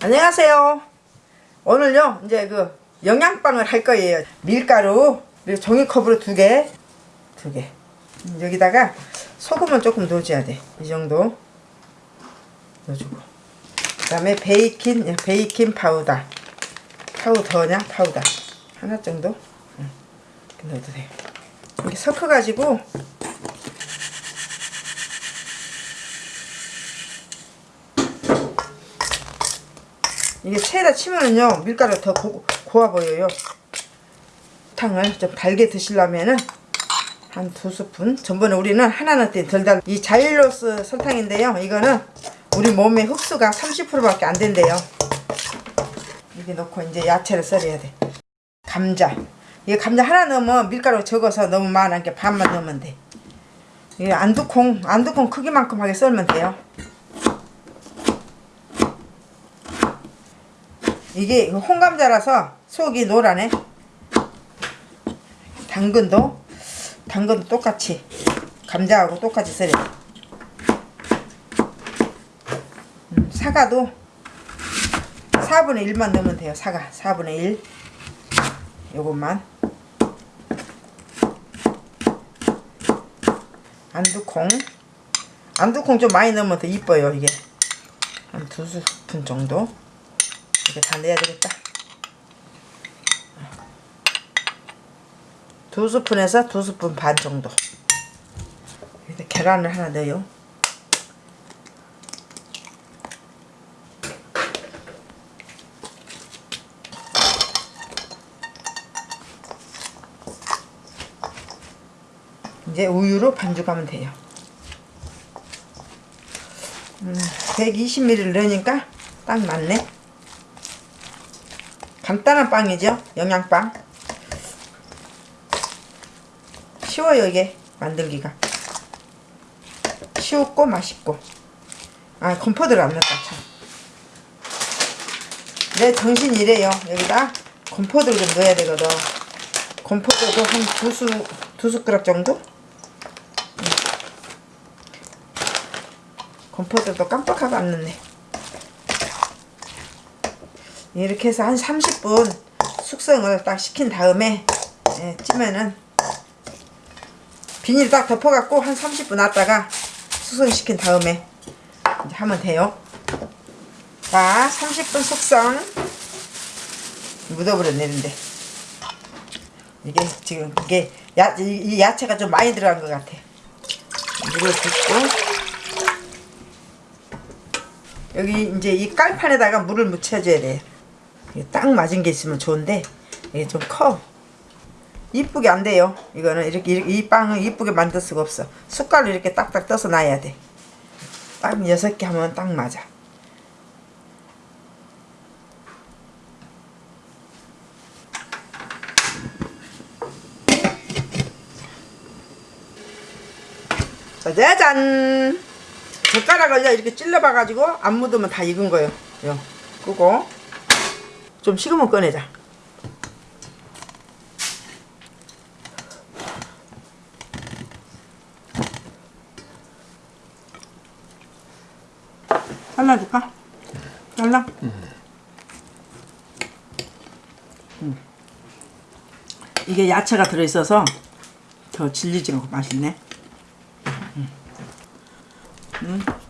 안녕하세요. 오늘요 이제 그 영양빵을 할 거예요. 밀가루 그리고 종이컵으로 두 개, 두 개. 음, 여기다가 소금은 조금 넣어줘야 돼. 이 정도 넣어주고. 그 다음에 베이킹 베이킹 파우더. 파우더냐 파우더 하나 정도 응. 이렇게 넣어도 돼. 이렇게 섞어가지고 이게 체에다 치면은요 밀가루 더 고, 고와 보여요. 탕을 좀 달게 드시려면은 한 두 스푼. 전번에 우리는 하나 넣었더니 덜달 이 자일로스 설탕인데요. 이거는 우리 몸의 흡수가 30%밖에 안 된대요. 이렇게 넣고 이제 야채를 썰어야 돼. 감자. 이게 감자 하나 넣으면 밀가루 적어서 너무 많으니까 반만 넣으면 돼. 이게 안두콩 안두콩 크기만큼 하게 썰면 돼요 이게 홍감자라서 속이 노라네. 당근도 당근도 똑같이 감자하고 똑같이 썰어. 음, 사과도 4분의 1만 넣으면 돼요 사과. 4분의 1 요것만. 안두콩. 안두콩 좀 많이 넣으면 더 이뻐요 이게. 한 두 스푼 정도 이렇게 다 내야 되겠다. 두 스푼에서 두 스푼 반 정도. 계란을 하나 넣어요. 이제 우유로 반죽하면 돼요. 음, 120ml 넣으니까 딱 맞네. 간단한 빵이죠? 영양빵. 쉬워요 이게 만들기가. 쉽고 맛있고. 아 건포도를 안 넣었다 참 내 정신 이래요. 여기다 건포도를 좀 넣어야 되거든. 건포도도 한 두 수, 두 숟가락 정도? 건포도도 깜빡하고 안 넣네 이렇게 해서 한 30분 숙성을 딱 시킨 다음에 예, 찌면은 비닐 딱 덮어갖고 한 30분 놨다가 숙성시킨 다음에 하면 돼요. 자 30분 숙성. 묻어버렸네는데. 이게 지금 이게 야, 이 야채가 좀 많이 들어간 것 같아. 물을 붓고. 여기 이제 이 깔판에다가 물을 묻혀줘야 돼요 딱 맞은 게 있으면 좋은데 이게 좀 커. 이쁘게 안 돼요. 이거는 이렇게, 이렇게 이 빵은 이쁘게 만들 수가 없어. 숟갈로 이렇게 딱딱 떠서 놔야 돼. 딱 여섯 개 하면 딱 맞아. 짜잔! 젓가락을 이렇게 찔러봐가지고 안 묻으면 다 익은 거예요. 요. 끄고 좀 식으면 꺼내자 잘라줄까? 잘라? 음. 음. 이게 야채가 들어있어서 더 질리지 않고 맛있네 음. 음.